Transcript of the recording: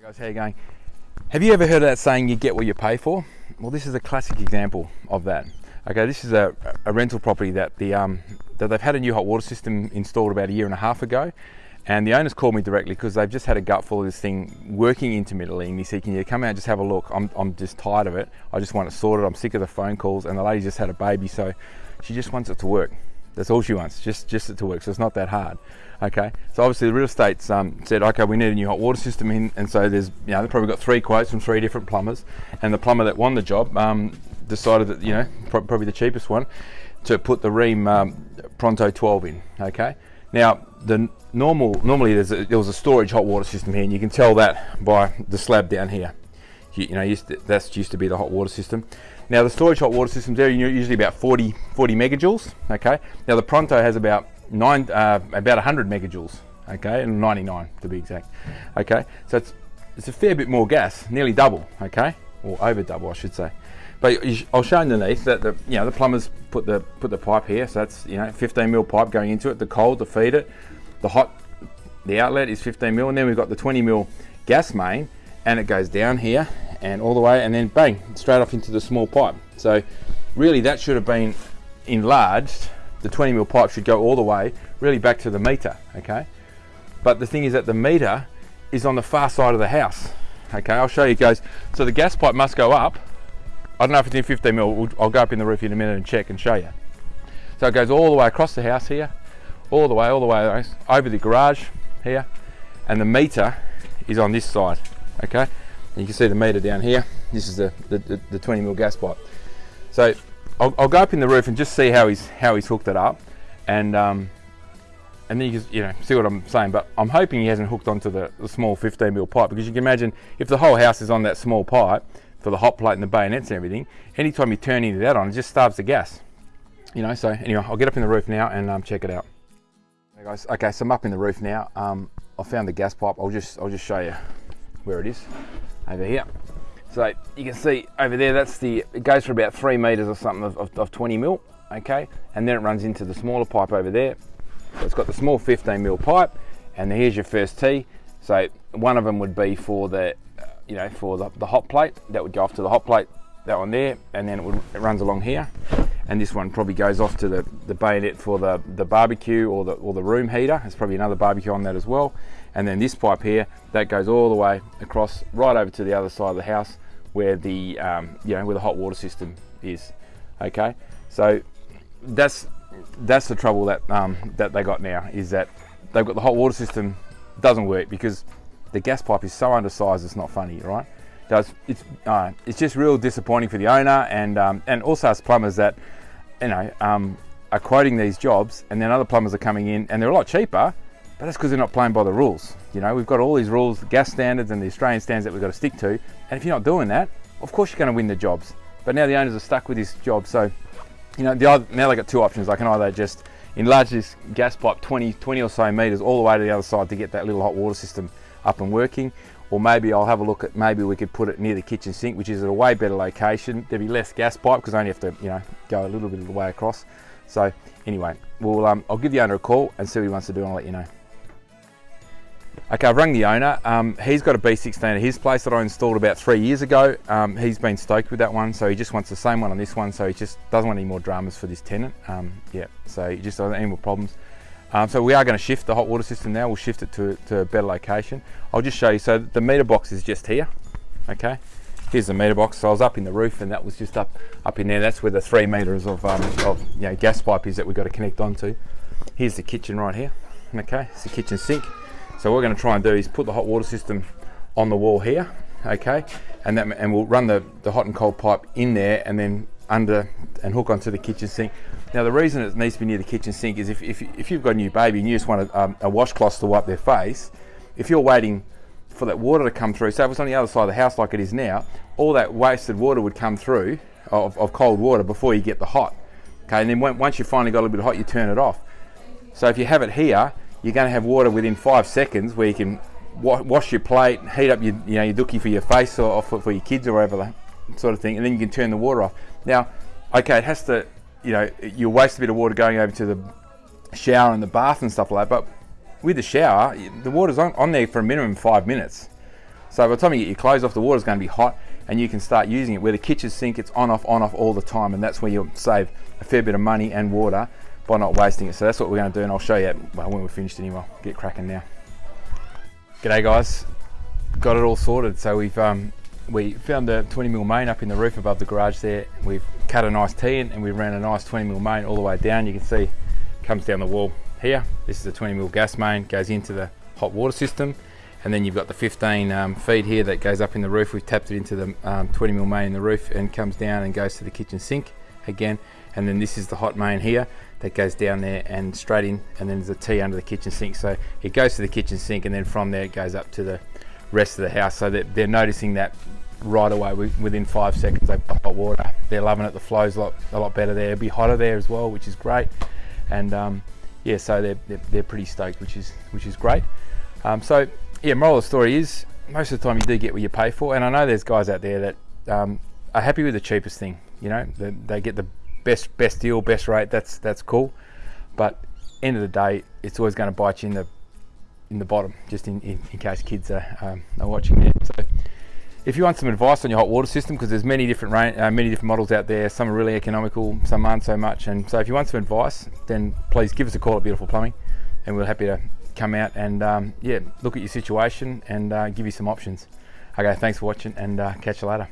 Hey guys, how you going? Have you ever heard of that saying, you get what you pay for? Well, this is a classic example of that. Okay, this is a, a rental property that the um, that they've had a new hot water system installed about a year and a half ago, and the owners called me directly because they've just had a gutful of this thing working intermittently, and he said, "Can you come out and just have a look? I'm I'm just tired of it. I just want it sorted. I'm sick of the phone calls." And the lady just had a baby, so she just wants it to work. That's all she wants, just just it to work. So it's not that hard. Okay, so obviously the real estate's um, said, okay, we need a new hot water system in, and so there's, you know, they've probably got three quotes from three different plumbers, and the plumber that won the job um, decided that, you know, probably the cheapest one, to put the Rheem um, Pronto 12 in. Okay, now the normal, normally a, there was a storage hot water system here, and you can tell that by the slab down here. You, you know, used to, that's used to be the hot water system. Now the storage hot water systems there are usually about 40, 40 megajoules. Okay, now the Pronto has about nine, uh, about 100 megajoules, okay, and 99 to be exact, okay. So it's it's a fair bit more gas, nearly double, okay, or over double, I should say. But I'll show underneath that the you know the plumbers put the put the pipe here, so that's you know 15 mil pipe going into it, the cold to feed it, the hot, the outlet is 15 mil, and then we've got the 20 mil gas main, and it goes down here and all the way, and then bang, straight off into the small pipe. So really, that should have been enlarged. The 20 mil pipe should go all the way really back to the meter okay? But the thing is that the meter is on the far side of the house okay? I'll show you guys. So the gas pipe must go up. I don't know if it's in 15 mil. I'll go up in the roof in a minute and check and show you. So it goes all the way across the house here all the way all the way over the garage here and the meter is on this side okay and you can see the meter down here this is the, the, the 20 mil gas pipe so I'll, I'll, go up in the roof and just see how he's how he's hooked it up, and um, and then you can you know see what I'm saying. But I'm hoping he hasn't hooked onto the, the small 15 mil pipe because you can imagine if the whole house is on that small pipe for the hot plate and the bayonets and everything, anytime you turn any of that on, it just starves the gas. You know. So anyway, I'll get up in the roof now and um, check it out. Hey guys, okay, so I'm up in the roof now. Um, I found the gas pipe. I'll just I'll just show you where it is over here. So you can see over there, that's the, it goes for about three meters or something of, of, of 20 mil, okay? And then it runs into the smaller pipe over there. So it's got the small 15 mil pipe, and here's your first tee. So one of them would be for the, you know, for the, the hot plate. That would go off to the hot plate, that one there, and then it, would, it runs along here. And this one probably goes off to the, the bayonet for the, the barbecue or the, or the room heater. There's probably another barbecue on that as well. And then this pipe here, that goes all the way across right over to the other side of the house where the um, you know where the hot water system is. Okay, so that's that's the trouble that um, that they got now is that they've got the hot water system doesn't work because the gas pipe is so undersized. It's not funny, right? Does it's uh, it's just real disappointing for the owner and um, and also as plumbers that you know um, are quoting these jobs and then other plumbers are coming in and they're a lot cheaper but that's because they're not playing by the rules. You know, we've got all these rules, the gas standards and the Australian standards that we've got to stick to. And if you're not doing that, of course you're going to win the jobs. But now the owners are stuck with this job. So, you know, the other, now they've got two options. They can either just enlarge this gas pipe 20, 20 or so meters all the way to the other side to get that little hot water system up and working. Or maybe I'll have a look at, maybe we could put it near the kitchen sink, which is at a way better location. There'd be less gas pipe because I only have to, you know, go a little bit of the way across. So anyway, we'll, um, I'll give the owner a call and see what he wants to do and I'll let you know. Okay, I've rung the owner. Um, he's got a B16 at his place that I installed about three years ago. Um, he's been stoked with that one, so he just wants the same one on this one, so he just doesn't want any more dramas for this tenant. Um, yeah, so he just doesn't any more problems. Um, so we are going to shift the hot water system now. We'll shift it to, to a better location. I'll just show you. So the meter box is just here. Okay, here's the meter box. So I was up in the roof, and that was just up up in there. That's where the three meters of, um, of you know gas pipe is that we've got to connect onto. Here's the kitchen right here. Okay, it's the kitchen sink. So what we're going to try and do is put the hot water system on the wall here, okay, and that and we'll run the, the hot and cold pipe in there and then under and hook onto the kitchen sink. Now the reason it needs to be near the kitchen sink is if, if, if you've got a new baby and you just want a, um, a washcloth to wipe their face, if you're waiting for that water to come through, so if it's on the other side of the house like it is now, all that wasted water would come through of, of cold water before you get the hot. Okay, and then when, once you finally got a little bit hot, you turn it off. So if you have it here, you're going to have water within five seconds where you can wa wash your plate, heat up your, you know, your dookie for your face or, or for, for, your kids or whatever sort of thing, and then you can turn the water off. Now, okay, it has to, you know, you waste a bit of water going over to the shower and the bath and stuff like that, but with the shower, the water's on, on there for a minimum five minutes. So by the time you get your clothes off, the water's going to be hot and you can start using it. Where the kitchen sink, it's on, off, on, off all the time. And that's where you'll save a fair bit of money and water by not wasting it. So that's what we're going to do. And I'll show you well, when we're finished anyway. Get cracking now. G'day guys. Got it all sorted. So we've um, we found the 20 mil main up in the roof above the garage there. We've cut a nice T in and we ran a nice 20 mil main all the way down. You can see it comes down the wall here. This is a 20 mil gas main, goes into the hot water system. And then you've got the 15 um, feed here that goes up in the roof. We've tapped it into the um, 20 mil main in the roof and comes down and goes to the kitchen sink again. And then this is the hot main here that goes down there and straight in. And then there's a T under the kitchen sink. So it goes to the kitchen sink and then from there it goes up to the rest of the house. So that they're noticing that right away within five seconds they've got hot water. They're loving it. The flow's a lot, a lot better there. It'll be hotter there as well, which is great. And um, yeah, so they're, they're, they're, pretty stoked, which is which is great. Um, so yeah, moral of the story is most of the time you do get what you pay for, and I know there's guys out there that um, are happy with the cheapest thing. You know, they, they, get the best best deal, best rate. That's that's cool, but end of the day, it's always going to bite you in the in the bottom, just in, in, in case kids are, um, are watching there. So if you want some advice on your hot water system, because there's many different uh, many different models out there, some are really economical, some aren't so much. And so if you want some advice, then please give us a call at Beautiful Plumbing, and we're happy to come out and um, yeah, look at your situation and uh, give you some options. Okay, thanks for watching, and uh, catch you later.